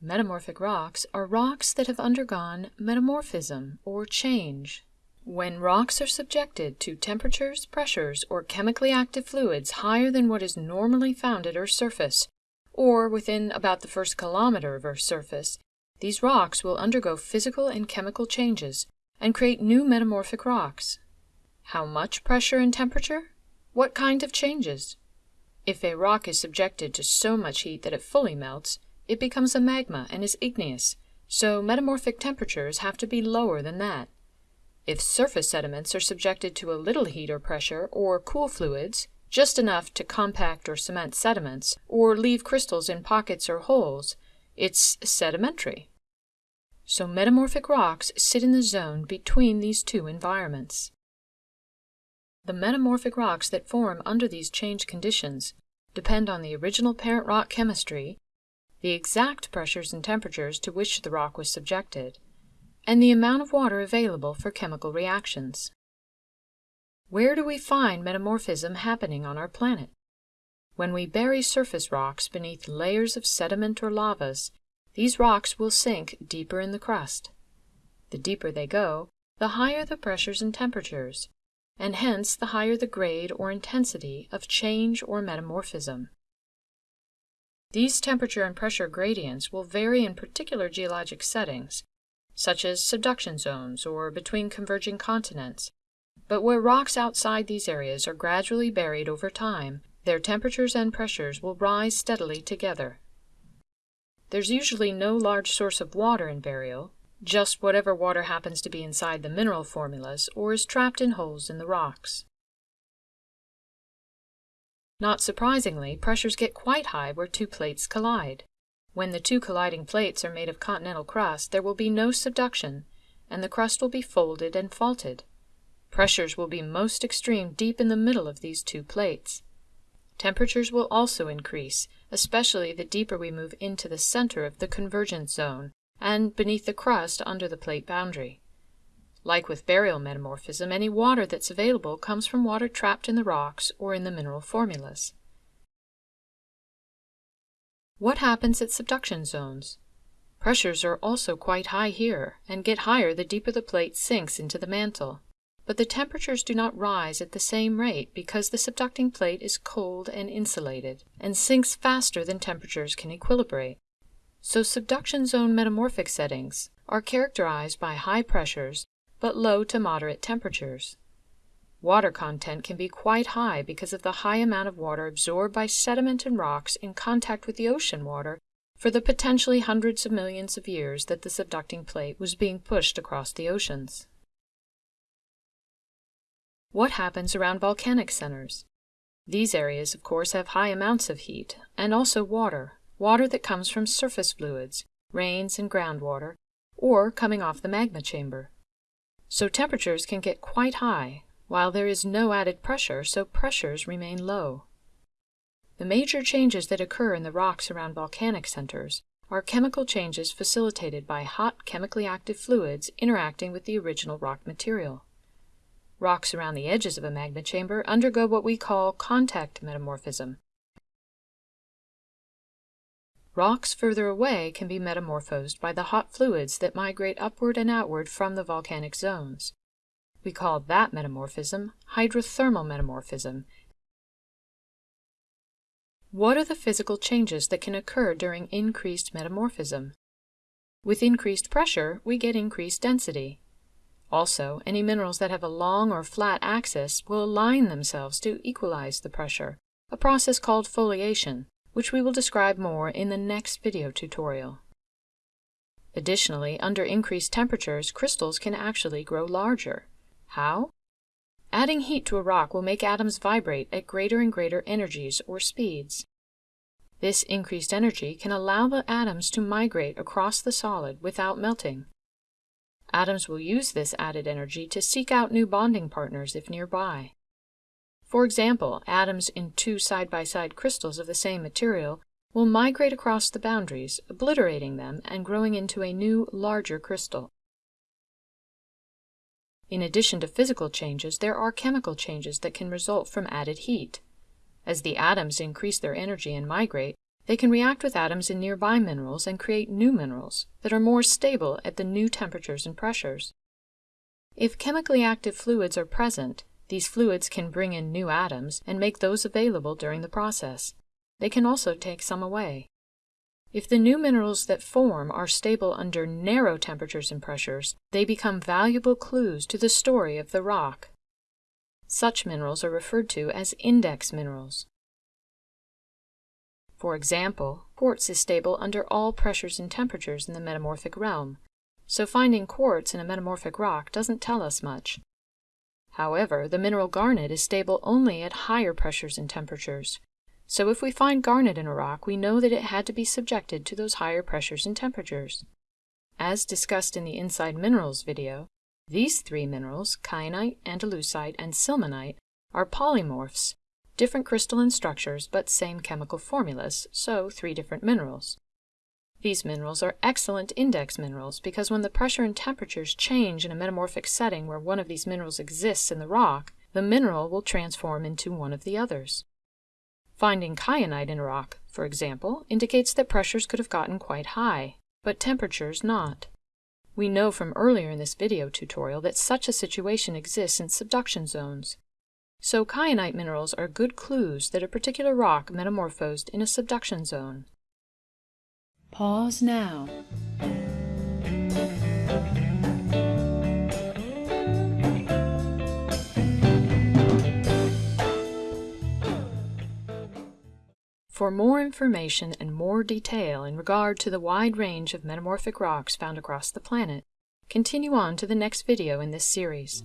Metamorphic rocks are rocks that have undergone metamorphism or change. When rocks are subjected to temperatures, pressures, or chemically active fluids higher than what is normally found at Earth's surface, or within about the first kilometer of Earth's surface, these rocks will undergo physical and chemical changes and create new metamorphic rocks. How much pressure and temperature? What kind of changes? If a rock is subjected to so much heat that it fully melts, it becomes a magma and is igneous, so metamorphic temperatures have to be lower than that. If surface sediments are subjected to a little heat or pressure, or cool fluids, just enough to compact or cement sediments, or leave crystals in pockets or holes, it's sedimentary. So metamorphic rocks sit in the zone between these two environments. The metamorphic rocks that form under these changed conditions depend on the original parent rock chemistry the exact pressures and temperatures to which the rock was subjected, and the amount of water available for chemical reactions. Where do we find metamorphism happening on our planet? When we bury surface rocks beneath layers of sediment or lavas, these rocks will sink deeper in the crust. The deeper they go, the higher the pressures and temperatures, and hence the higher the grade or intensity of change or metamorphism. These temperature and pressure gradients will vary in particular geologic settings, such as subduction zones or between converging continents, but where rocks outside these areas are gradually buried over time, their temperatures and pressures will rise steadily together. There's usually no large source of water in burial, just whatever water happens to be inside the mineral formulas or is trapped in holes in the rocks. Not surprisingly, pressures get quite high where two plates collide. When the two colliding plates are made of continental crust, there will be no subduction, and the crust will be folded and faulted. Pressures will be most extreme deep in the middle of these two plates. Temperatures will also increase, especially the deeper we move into the center of the convergence zone and beneath the crust under the plate boundary. Like with burial metamorphism, any water that's available comes from water trapped in the rocks or in the mineral formulas. What happens at subduction zones? Pressures are also quite high here, and get higher the deeper the plate sinks into the mantle. But the temperatures do not rise at the same rate because the subducting plate is cold and insulated, and sinks faster than temperatures can equilibrate. So subduction zone metamorphic settings are characterized by high pressures but low to moderate temperatures. Water content can be quite high because of the high amount of water absorbed by sediment and rocks in contact with the ocean water for the potentially hundreds of millions of years that the subducting plate was being pushed across the oceans. What happens around volcanic centers? These areas, of course, have high amounts of heat, and also water, water that comes from surface fluids, rains and groundwater, or coming off the magma chamber so temperatures can get quite high, while there is no added pressure, so pressures remain low. The major changes that occur in the rocks around volcanic centers are chemical changes facilitated by hot chemically active fluids interacting with the original rock material. Rocks around the edges of a magma chamber undergo what we call contact metamorphism, Rocks further away can be metamorphosed by the hot fluids that migrate upward and outward from the volcanic zones. We call that metamorphism hydrothermal metamorphism. What are the physical changes that can occur during increased metamorphism? With increased pressure, we get increased density. Also, any minerals that have a long or flat axis will align themselves to equalize the pressure, a process called foliation which we will describe more in the next video tutorial. Additionally, under increased temperatures, crystals can actually grow larger. How? Adding heat to a rock will make atoms vibrate at greater and greater energies or speeds. This increased energy can allow the atoms to migrate across the solid without melting. Atoms will use this added energy to seek out new bonding partners if nearby. For example, atoms in two side-by-side -side crystals of the same material will migrate across the boundaries, obliterating them and growing into a new, larger crystal. In addition to physical changes, there are chemical changes that can result from added heat. As the atoms increase their energy and migrate, they can react with atoms in nearby minerals and create new minerals that are more stable at the new temperatures and pressures. If chemically active fluids are present, these fluids can bring in new atoms and make those available during the process. They can also take some away. If the new minerals that form are stable under narrow temperatures and pressures, they become valuable clues to the story of the rock. Such minerals are referred to as index minerals. For example, quartz is stable under all pressures and temperatures in the metamorphic realm, so finding quartz in a metamorphic rock doesn't tell us much. However, the mineral garnet is stable only at higher pressures and temperatures, so if we find garnet in a rock, we know that it had to be subjected to those higher pressures and temperatures. As discussed in the Inside Minerals video, these three minerals, kyanite, andalusite, and sillimanite, are polymorphs different crystalline structures but same chemical formulas, so three different minerals. These minerals are excellent index minerals because when the pressure and temperatures change in a metamorphic setting where one of these minerals exists in the rock, the mineral will transform into one of the others. Finding kyanite in a rock, for example, indicates that pressures could have gotten quite high, but temperatures not. We know from earlier in this video tutorial that such a situation exists in subduction zones, so kyanite minerals are good clues that a particular rock metamorphosed in a subduction zone. Pause now. For more information and more detail in regard to the wide range of metamorphic rocks found across the planet, continue on to the next video in this series.